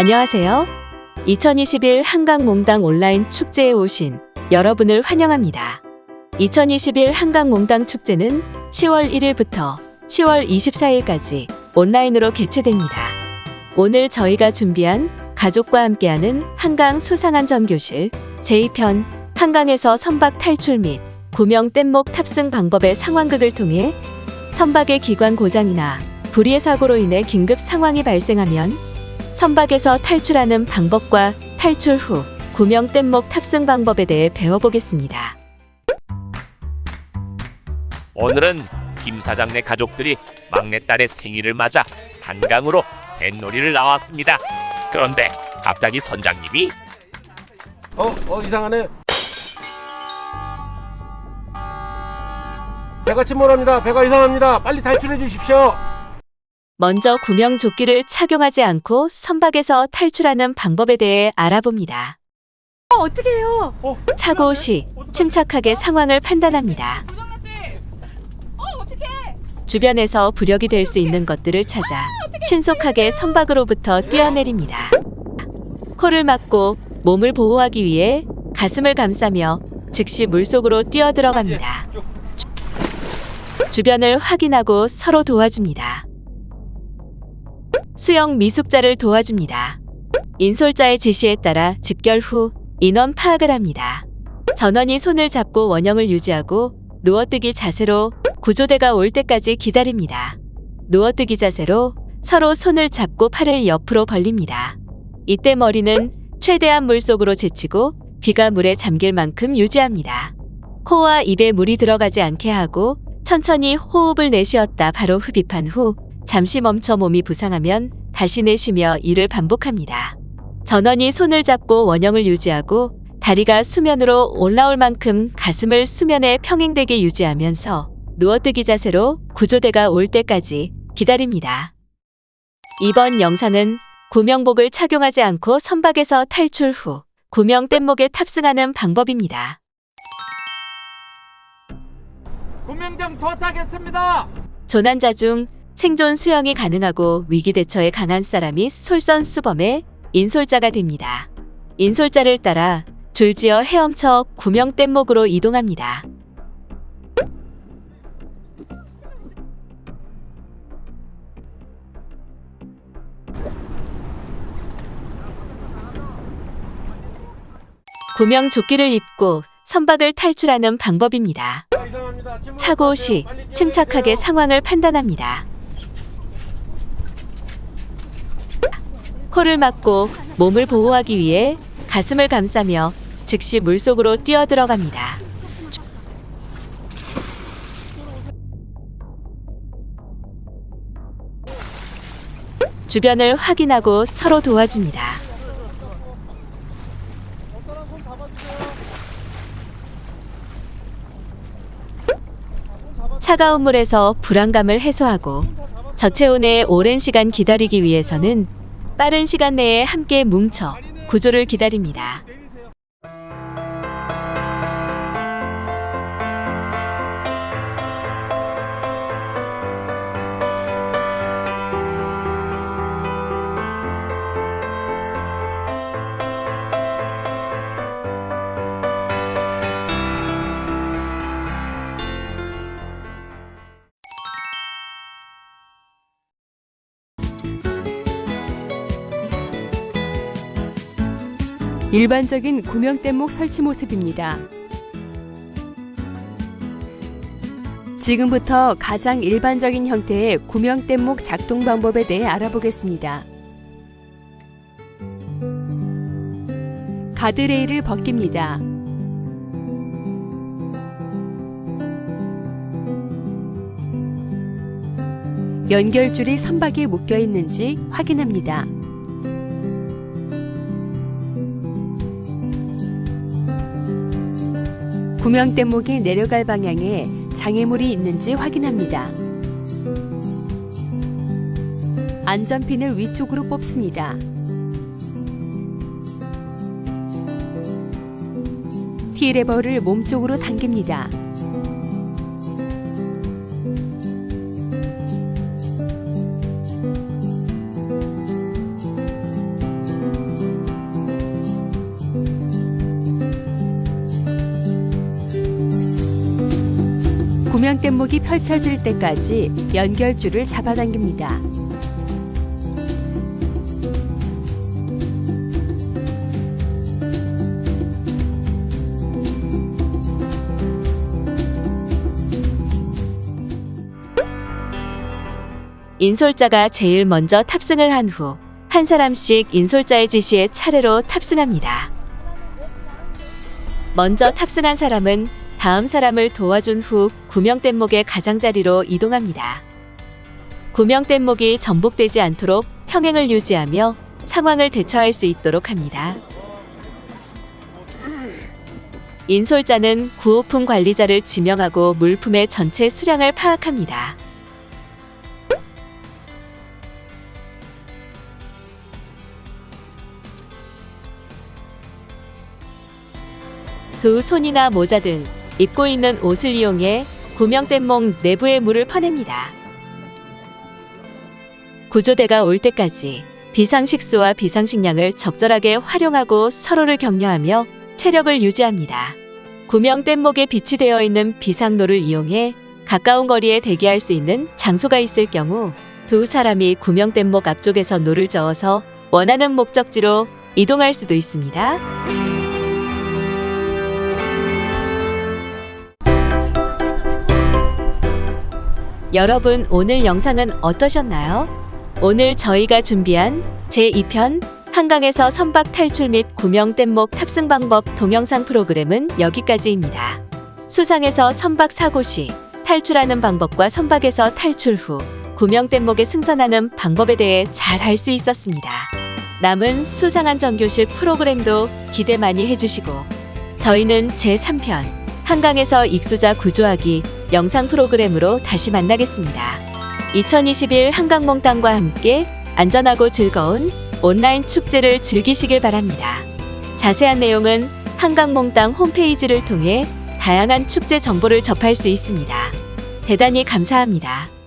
안녕하세요. 2021 한강 몽당 온라인 축제에 오신 여러분을 환영합니다. 2021 한강 몽당 축제는 10월 1일부터 10월 24일까지 온라인으로 개최됩니다. 오늘 저희가 준비한 가족과 함께하는 한강 수상안전교실 제2편 한강에서 선박 탈출 및 구명 뗏목 탑승 방법의 상황극을 통해 선박의 기관 고장이나 불의의 사고로 인해 긴급 상황이 발생하면 선박에서 탈출하는 방법과 탈출 후 구명 뗏목 탑승 방법에 대해 배워보겠습니다. 오늘은 김 사장네 가족들이 막내딸의 생일을 맞아 한강으로 뱃놀이를 나왔습니다. 그런데 갑자기 선장님이 어, 어 이상하네. 배가 침몰합니다. 배가 이상합니다. 빨리 탈출해 주십시오. 먼저 구명 조끼를 착용하지 않고 선박에서 탈출하는 방법에 대해 알아봅니다. 어떻게 해요? 어, 사고 시 침착하게 상황을 판단합니다. 어? 주변에서 부력이 될 수 있는 것들을 찾아 신속하게 선박으로부터 뛰어내립니다. 코를 막고 몸을 보호하기 위해 가슴을 감싸며 즉시 물속으로 뛰어들어갑니다. 쭉. 주변을 확인하고 서로 도와줍니다. 수영 미숙자를 도와줍니다. 인솔자의 지시에 따라 집결 후 인원 파악을 합니다. 전원이 손을 잡고 원형을 유지하고 누워뜨기 자세로 구조대가 올 때까지 기다립니다. 누워뜨기 자세로 서로 손을 잡고 팔을 옆으로 벌립니다. 이때 머리는 최대한 물속으로 제치고 귀가 물에 잠길 만큼 유지합니다. 코와 입에 물이 들어가지 않게 하고 천천히 호흡을 내쉬었다 바로 흡입한 후 잠시 멈춰 몸이 부상하면 다시 내쉬며 이를 반복합니다. 전원이 손을 잡고 원형을 유지하고 다리가 수면으로 올라올 만큼 가슴을 수면에 평행되게 유지하면서 누워뜨기 자세로 구조대가 올 때까지 기다립니다. 이번 영상은 구명복을 착용하지 않고 선박에서 탈출 후 구명 뗏목에 탑승하는 방법입니다. 군명병 도착했습니다. 조난자 중 생존 수영이 가능하고 위기 대처에 강한 사람이 솔선수범의 인솔자가 됩니다. 인솔자를 따라 줄지어 헤엄쳐 구명 뗏목으로 이동합니다. 구명 조끼를 입고 선박을 탈출하는 방법입니다. 사고 시. 침착하게 상황을 판단합니다. 코를 막고 몸을 보호하기 위해 가슴을 감싸며 즉시 물속으로 뛰어들어갑니다. 주변을 확인하고 서로 도와줍니다. 차가운 물에서 불안감을 해소하고 저체온에 오랜 시간 기다리기 위해서는 빠른 시간 내에 함께 뭉쳐 구조를 기다립니다. 일반적인 구명뗏목 설치 모습입니다. 지금부터 가장 일반적인 형태의 구명뗏목 작동 방법에 대해 알아보겠습니다. 가드레일을 벗깁니다. 연결줄이 선박에 묶여 있는지 확인합니다. 구명 뗏목이 내려갈 방향에 장애물이 있는지 확인합니다. 안전핀을 위쪽으로 뽑습니다. T레버를 몸쪽으로 당깁니다. 구명뗏목이 펼쳐질 때까지 연결줄을 잡아당깁니다. 인솔자가 제일 먼저 탑승을 한 후 한 사람씩 인솔자의 지시에 차례로 탑승합니다. 먼저 탑승한 사람은 다음 사람을 도와준 후 구명뗏목의 가장자리로 이동합니다. 구명뗏목이 전복되지 않도록 평행을 유지하며 상황을 대처할 수 있도록 합니다. 인솔자는 구호품 관리자를 지명하고 물품의 전체 수량을 파악합니다. 두 손이나 모자 등 입고 있는 옷을 이용해 구명뗏목 내부의 물을 퍼냅니다. 구조대가 올 때까지 비상식수와 비상식량을 적절하게 활용하고 서로를 격려하며 체력을 유지합니다. 구명뗏목에 비치되어 있는 비상노를 이용해 가까운 거리에 대기할 수 있는 장소가 있을 경우 두 사람이 구명뗏목 앞쪽에서 노를 저어서 원하는 목적지로 이동할 수도 있습니다. 여러분 오늘 영상은 어떠셨나요? 오늘 저희가 준비한 제2편 한강에서 선박 탈출 및 구명 뗏목 탑승 방법 동영상 프로그램은 여기까지입니다. 수상에서 선박 사고 시 탈출하는 방법과 선박에서 탈출 후 구명 뗏목에 승선하는 방법에 대해 잘 알 수 있었습니다. 남은 수상한 정교실 프로그램도 기대 많이 해주시고 저희는 제3편 한강에서 익수자 구조하기 영상 프로그램으로 다시 만나겠습니다. 2021 한강몽땅과 함께 안전하고 즐거운 온라인 축제를 즐기시길 바랍니다. 자세한 내용은 한강몽땅 홈페이지를 통해 다양한 축제 정보를 접할 수 있습니다. 대단히 감사합니다.